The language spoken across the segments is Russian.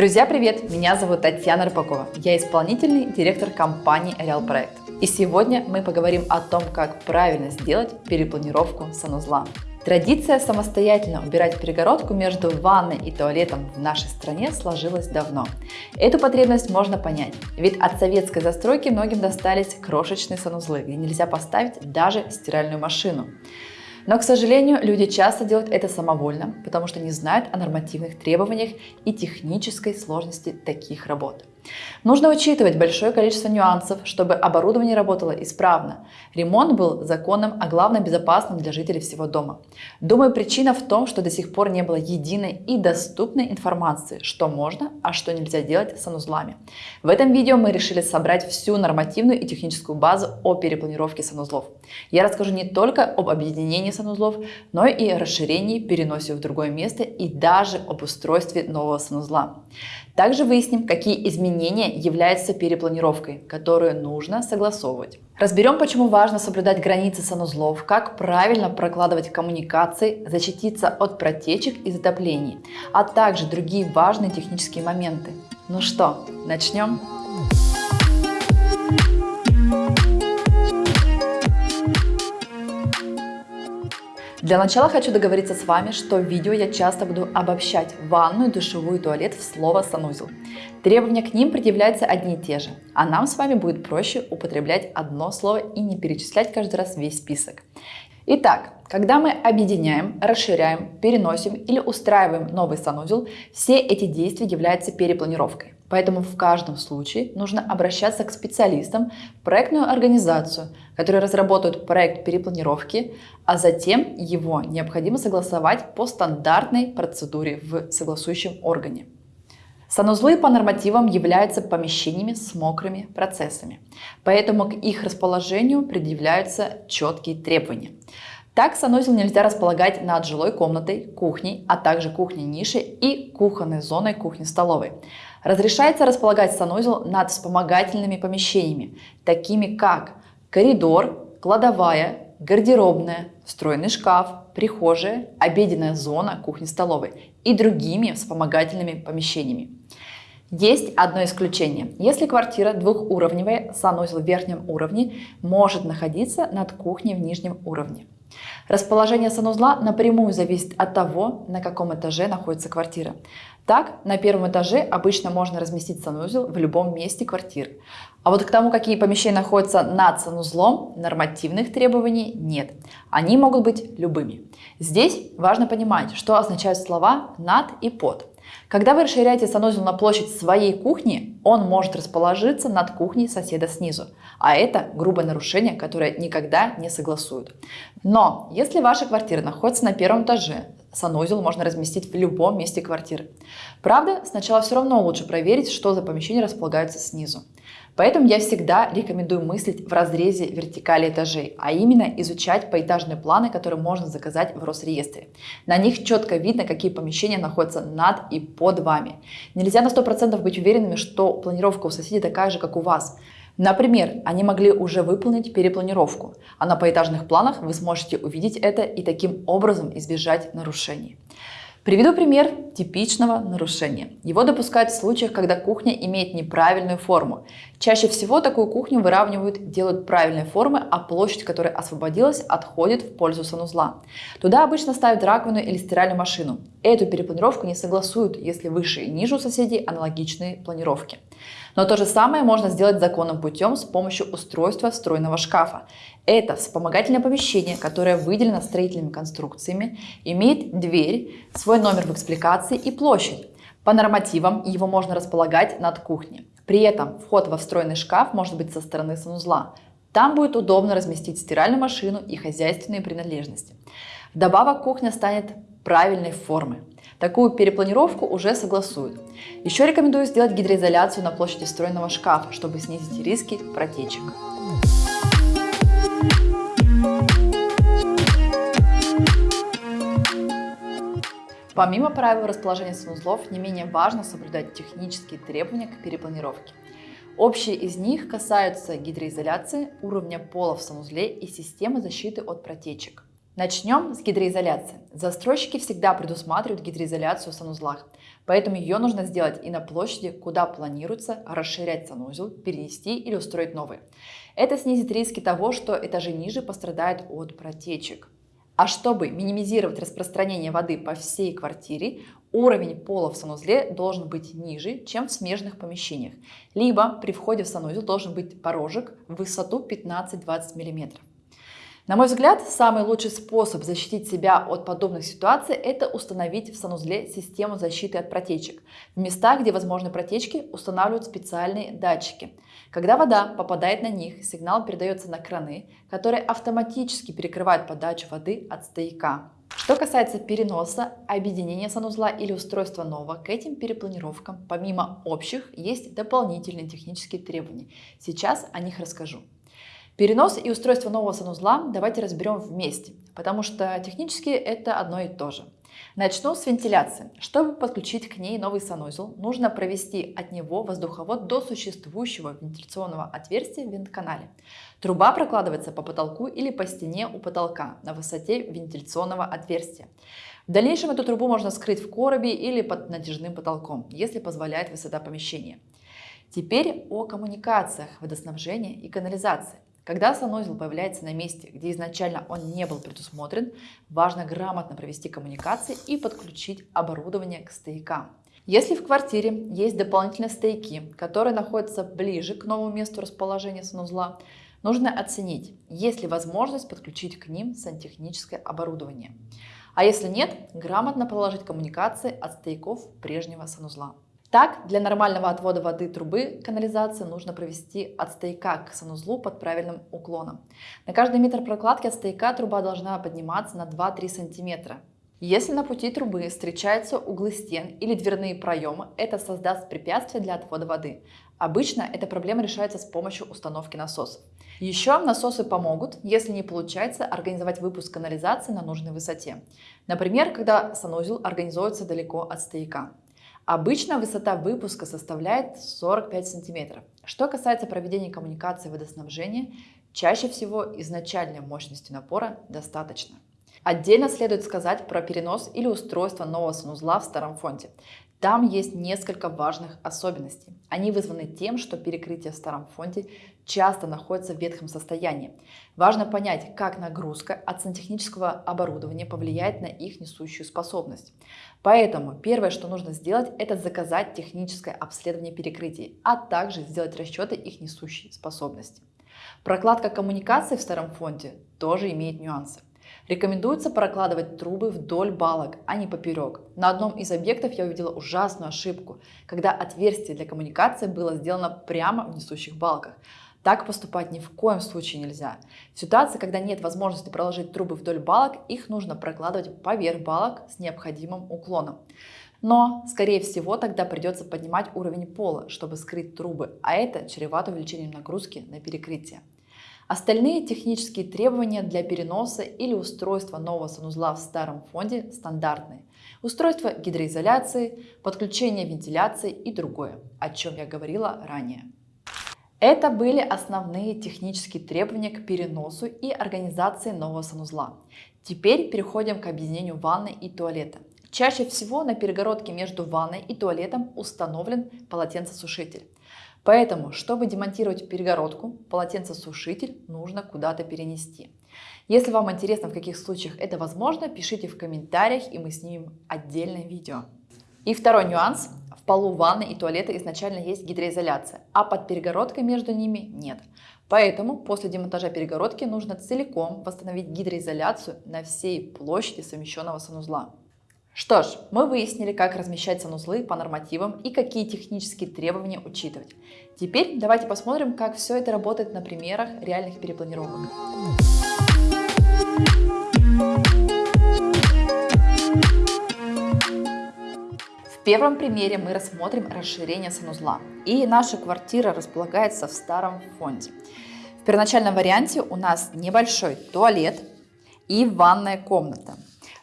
Друзья, привет! Меня зовут Татьяна Рыбакова. Я исполнительный директор компании Real Проект. И сегодня мы поговорим о том, как правильно сделать перепланировку санузла. Традиция самостоятельно убирать перегородку между ванной и туалетом в нашей стране сложилась давно. Эту потребность можно понять, ведь от советской застройки многим достались крошечные санузлы, где нельзя поставить даже стиральную машину. Но, к сожалению, люди часто делают это самовольно, потому что не знают о нормативных требованиях и технической сложности таких работ. Нужно учитывать большое количество нюансов, чтобы оборудование работало исправно. Ремонт был законным, а главное безопасным для жителей всего дома. Думаю, причина в том, что до сих пор не было единой и доступной информации, что можно, а что нельзя делать с санузлами. В этом видео мы решили собрать всю нормативную и техническую базу о перепланировке санузлов. Я расскажу не только об объединении санузлов, но и расширении, переносе в другое место и даже об устройстве нового санузла. Также выясним, какие изменения являются перепланировкой, которую нужно согласовывать. Разберем, почему важно соблюдать границы санузлов, как правильно прокладывать коммуникации, защититься от протечек и затоплений, а также другие важные технические моменты. Ну что, начнем? Для начала хочу договориться с вами, что в видео я часто буду обобщать ванную, душевую и туалет в слово санузел. Требования к ним предъявляются одни и те же, а нам с вами будет проще употреблять одно слово и не перечислять каждый раз весь список. Итак, когда мы объединяем, расширяем, переносим или устраиваем новый санузел, все эти действия являются перепланировкой. Поэтому в каждом случае нужно обращаться к специалистам проектную организацию, которые разработают проект перепланировки, а затем его необходимо согласовать по стандартной процедуре в согласующем органе. Санузлы по нормативам являются помещениями с мокрыми процессами, поэтому к их расположению предъявляются четкие требования. Так санузел нельзя располагать над жилой комнатой, кухней, а также кухней-нишей и кухонной зоной кухни-столовой. Разрешается располагать санузел над вспомогательными помещениями, такими как коридор, кладовая, гардеробная, встроенный шкаф, прихожая, обеденная зона кухни-столовой и другими вспомогательными помещениями. Есть одно исключение. Если квартира двухуровневая, санузел в верхнем уровне может находиться над кухней в нижнем уровне. Расположение санузла напрямую зависит от того, на каком этаже находится квартира. Так, на первом этаже обычно можно разместить санузел в любом месте квартиры. А вот к тому, какие помещения находятся над санузлом, нормативных требований нет. Они могут быть любыми. Здесь важно понимать, что означают слова «над» и «под». Когда вы расширяете санузел на площадь своей кухни, он может расположиться над кухней соседа снизу. А это грубое нарушение, которое никогда не согласуют. Но если ваша квартира находится на первом этаже, санузел можно разместить в любом месте квартиры. Правда, сначала все равно лучше проверить, что за помещение располагается снизу. Поэтому я всегда рекомендую мыслить в разрезе вертикали этажей, а именно изучать поэтажные планы, которые можно заказать в Росреестре. На них четко видно, какие помещения находятся над и под вами. Нельзя на 100% быть уверенными, что планировка у соседей такая же, как у вас. Например, они могли уже выполнить перепланировку, а на поэтажных планах вы сможете увидеть это и таким образом избежать нарушений. Приведу пример типичного нарушения. Его допускают в случаях, когда кухня имеет неправильную форму. Чаще всего такую кухню выравнивают, делают правильной формы, а площадь, которая освободилась, отходит в пользу санузла. Туда обычно ставят раковину или стиральную машину. Эту перепланировку не согласуют, если выше и ниже у соседей аналогичные планировки. Но то же самое можно сделать законным путем с помощью устройства встроенного шкафа. Это вспомогательное помещение, которое выделено строительными конструкциями, имеет дверь, свой номер в экспликации и площадь. По нормативам его можно располагать над кухней. При этом вход во встроенный шкаф может быть со стороны санузла. Там будет удобно разместить стиральную машину и хозяйственные принадлежности. Вдобавок кухня станет правильной формы. Такую перепланировку уже согласуют. Еще рекомендую сделать гидроизоляцию на площади встроенного шкафа, чтобы снизить риски протечек. Помимо правил расположения санузлов, не менее важно соблюдать технические требования к перепланировке. Общие из них касаются гидроизоляции, уровня пола в санузле и системы защиты от протечек. Начнем с гидроизоляции. Застройщики всегда предусматривают гидроизоляцию в санузлах, поэтому ее нужно сделать и на площади, куда планируется расширять санузел, перенести или устроить новый. Это снизит риски того, что этажи ниже пострадают от протечек. А чтобы минимизировать распространение воды по всей квартире, уровень пола в санузле должен быть ниже, чем в смежных помещениях. Либо при входе в санузел должен быть порожек в высоту 15-20 мм. На мой взгляд, самый лучший способ защитить себя от подобных ситуаций – это установить в санузле систему защиты от протечек. В местах, где возможны протечки, устанавливают специальные датчики. Когда вода попадает на них, сигнал передается на краны, которые автоматически перекрывают подачу воды от стояка. Что касается переноса, объединения санузла или устройства нового, к этим перепланировкам, помимо общих, есть дополнительные технические требования. Сейчас о них расскажу. Перенос и устройство нового санузла давайте разберем вместе, потому что технически это одно и то же. Начну с вентиляции. Чтобы подключить к ней новый санузел, нужно провести от него воздуховод до существующего вентиляционного отверстия в вентканале. Труба прокладывается по потолку или по стене у потолка на высоте вентиляционного отверстия. В дальнейшем эту трубу можно скрыть в коробе или под натяжным потолком, если позволяет высота помещения. Теперь о коммуникациях водоснабжения и канализации. Когда санузел появляется на месте, где изначально он не был предусмотрен, важно грамотно провести коммуникации и подключить оборудование к стоякам. Если в квартире есть дополнительные стояки, которые находятся ближе к новому месту расположения санузла, нужно оценить, есть ли возможность подключить к ним сантехническое оборудование. А если нет, грамотно проложить коммуникации от стояков прежнего санузла. Так, для нормального отвода воды трубы канализации нужно провести от стояка к санузлу под правильным уклоном. На каждый метр прокладки от стояка труба должна подниматься на 2-3 сантиметра. Если на пути трубы встречаются углы стен или дверные проемы, это создаст препятствие для отвода воды. Обычно эта проблема решается с помощью установки насосов. Еще насосы помогут, если не получается организовать выпуск канализации на нужной высоте. Например, когда санузел организуется далеко от стояка. Обычно высота выпуска составляет 45 см. Что касается проведения коммуникации водоснабжения, чаще всего изначальной мощности напора достаточно. Отдельно следует сказать про перенос или устройство нового санузла в старом фонде. Там есть несколько важных особенностей. Они вызваны тем, что перекрытие в старом фонде часто находится в ветхом состоянии. Важно понять, как нагрузка от сантехнического оборудования повлияет на их несущую способность. Поэтому первое, что нужно сделать, это заказать техническое обследование перекрытий, а также сделать расчеты их несущей способности. Прокладка коммуникаций в старом фонде тоже имеет нюансы. Рекомендуется прокладывать трубы вдоль балок, а не поперек. На одном из объектов я увидела ужасную ошибку, когда отверстие для коммуникации было сделано прямо в несущих балках. Так поступать ни в коем случае нельзя. В ситуации, когда нет возможности проложить трубы вдоль балок, их нужно прокладывать поверх балок с необходимым уклоном. Но, скорее всего, тогда придется поднимать уровень пола, чтобы скрыть трубы, а это чревато увеличением нагрузки на перекрытие. Остальные технические требования для переноса или устройства нового санузла в старом фонде стандартные. Устройство гидроизоляции, подключение вентиляции и другое, о чем я говорила ранее. Это были основные технические требования к переносу и организации нового санузла. Теперь переходим к объединению ванны и туалета. Чаще всего на перегородке между ванной и туалетом установлен полотенцесушитель. Поэтому, чтобы демонтировать перегородку, полотенцесушитель нужно куда-то перенести. Если вам интересно, в каких случаях это возможно, пишите в комментариях, и мы снимем отдельное видео. И второй нюанс. В полу ванны и туалета изначально есть гидроизоляция, а под перегородкой между ними нет. Поэтому после демонтажа перегородки нужно целиком восстановить гидроизоляцию на всей площади совмещенного санузла. Что ж, мы выяснили, как размещать санузлы по нормативам и какие технические требования учитывать. Теперь давайте посмотрим, как все это работает на примерах реальных перепланировок. В первом примере мы рассмотрим расширение санузла. И наша квартира располагается в старом фонде. В первоначальном варианте у нас небольшой туалет и ванная комната.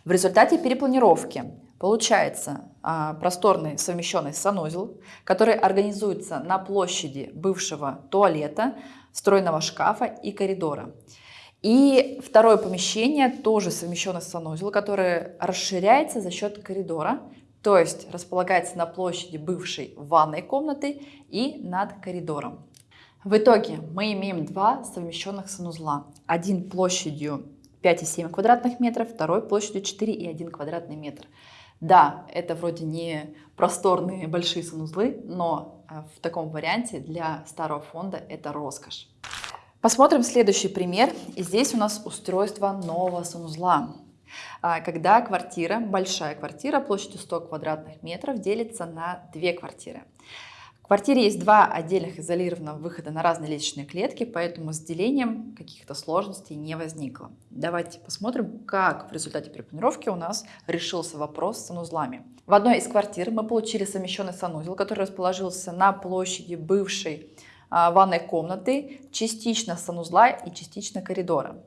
В результате перепланировки получается а, просторный совмещенный санузел, который организуется на площади бывшего туалета, встроенного шкафа и коридора. И второе помещение, тоже совмещенный санузел, который расширяется за счет коридора, то есть располагается на площади бывшей ванной комнаты и над коридором. В итоге мы имеем два совмещенных санузла. Один площадью 5,7 квадратных метров, второй площадью 4,1 квадратный метр. Да, это вроде не просторные большие санузлы, но э, в таком варианте для старого фонда это роскошь. Посмотрим следующий пример. Здесь у нас устройство нового санузла. А, когда квартира, большая квартира площадью 100 квадратных метров делится на две квартиры. Квартире есть два отдельных изолированных выхода на разные лестничные клетки, поэтому с делением каких-то сложностей не возникло. Давайте посмотрим, как в результате перепланировки у нас решился вопрос с санузлами. В одной из квартир мы получили совмещенный санузел, который расположился на площади бывшей а, ванной комнаты, частично санузла и частично коридора.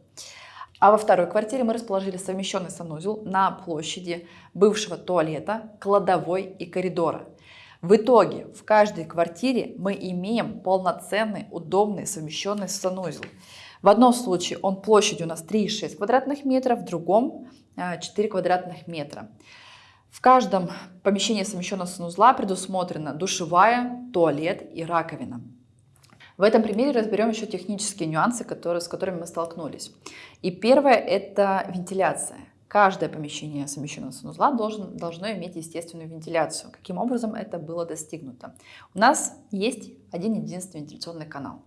А во второй квартире мы расположили совмещенный санузел на площади бывшего туалета, кладовой и коридора. В итоге в каждой квартире мы имеем полноценный, удобный, совмещенный санузел. В одном случае он площадью у нас 3,6 квадратных метров, в другом 4 а, квадратных метра. В каждом помещении совмещенного санузла предусмотрена душевая, туалет и раковина. В этом примере разберем еще технические нюансы, которые, с которыми мы столкнулись. И первое – это вентиляция. Каждое помещение совмещенного санузла должен, должно иметь естественную вентиляцию. Каким образом это было достигнуто? У нас есть один единственный вентиляционный канал.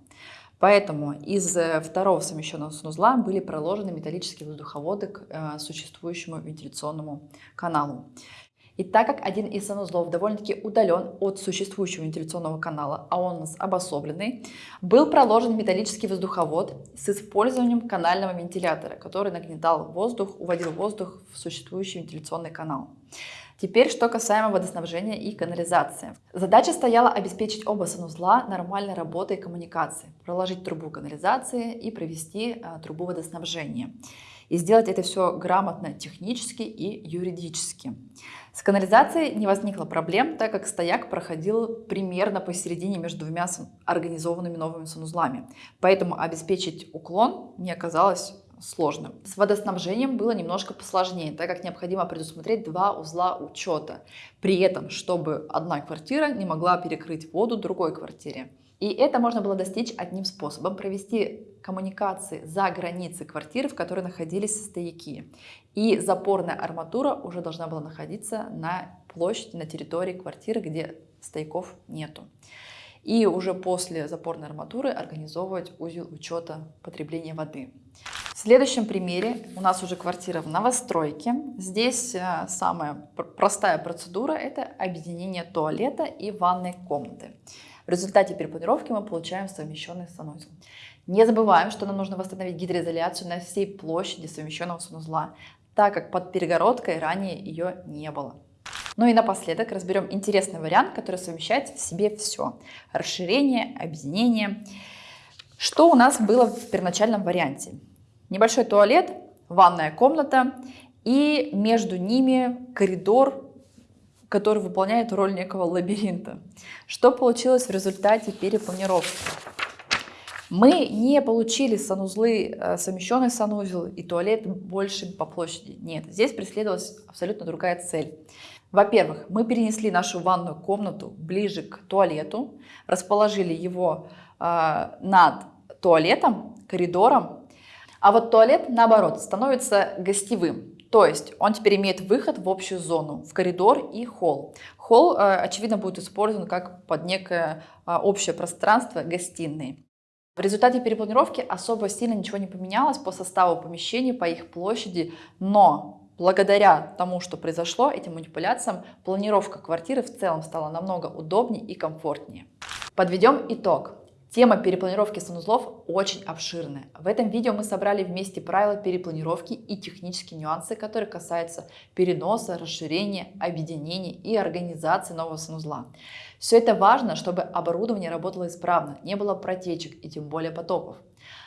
Поэтому из э, второго совмещенного санузла были проложены металлические воздуховоды к э, существующему вентиляционному каналу. И так как один из санузлов довольно-таки удален от существующего вентиляционного канала, а он у нас обособленный, был проложен металлический воздуховод с использованием канального вентилятора, который нагнетал воздух, уводил воздух в существующий вентиляционный канал. Теперь, что касаемо водоснабжения и канализации. Задача стояла обеспечить оба санузла нормальной работой и коммуникации, проложить трубу канализации и провести а, трубу водоснабжения. И сделать это все грамотно технически и юридически. С канализацией не возникло проблем, так как стояк проходил примерно посередине между двумя организованными новыми санузлами. Поэтому обеспечить уклон не оказалось сложным. С водоснабжением было немножко посложнее, так как необходимо предусмотреть два узла учета. При этом, чтобы одна квартира не могла перекрыть воду другой квартире. И это можно было достичь одним способом – провести коммуникации за границей квартиры, в которой находились стояки. И запорная арматура уже должна была находиться на площади, на территории квартиры, где стояков нету. И уже после запорной арматуры организовывать узел учета потребления воды. В следующем примере у нас уже квартира в новостройке. Здесь э, самая простая процедура – это объединение туалета и ванной комнаты. В результате перепланировки мы получаем совмещенный санузел. Не забываем, что нам нужно восстановить гидроизоляцию на всей площади совмещенного санузла, так как под перегородкой ранее ее не было. Ну и напоследок разберем интересный вариант, который совмещает в себе все. Расширение, объединение. Что у нас было в первоначальном варианте? Небольшой туалет, ванная комната и между ними коридор который выполняет роль некого лабиринта. Что получилось в результате перепланировки? Мы не получили санузлы, э, совмещенный санузел и туалет больше по площади. Нет, здесь преследовалась абсолютно другая цель. Во-первых, мы перенесли нашу ванную комнату ближе к туалету, расположили его э, над туалетом, коридором, а вот туалет, наоборот, становится гостевым. То есть он теперь имеет выход в общую зону, в коридор и холл. Холл, э, очевидно, будет использован как под некое э, общее пространство гостиной. В результате перепланировки особо сильно ничего не поменялось по составу помещений, по их площади, но благодаря тому, что произошло, этим манипуляциям, планировка квартиры в целом стала намного удобнее и комфортнее. Подведем итог. Тема перепланировки санузлов очень обширная. В этом видео мы собрали вместе правила перепланировки и технические нюансы, которые касаются переноса, расширения, объединения и организации нового санузла. Все это важно, чтобы оборудование работало исправно, не было протечек и тем более потоков.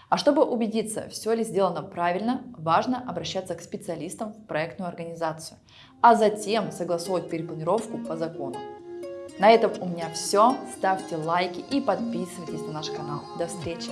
А чтобы убедиться, все ли сделано правильно, важно обращаться к специалистам в проектную организацию, а затем согласовывать перепланировку по закону. На этом у меня все. Ставьте лайки и подписывайтесь на наш канал. До встречи!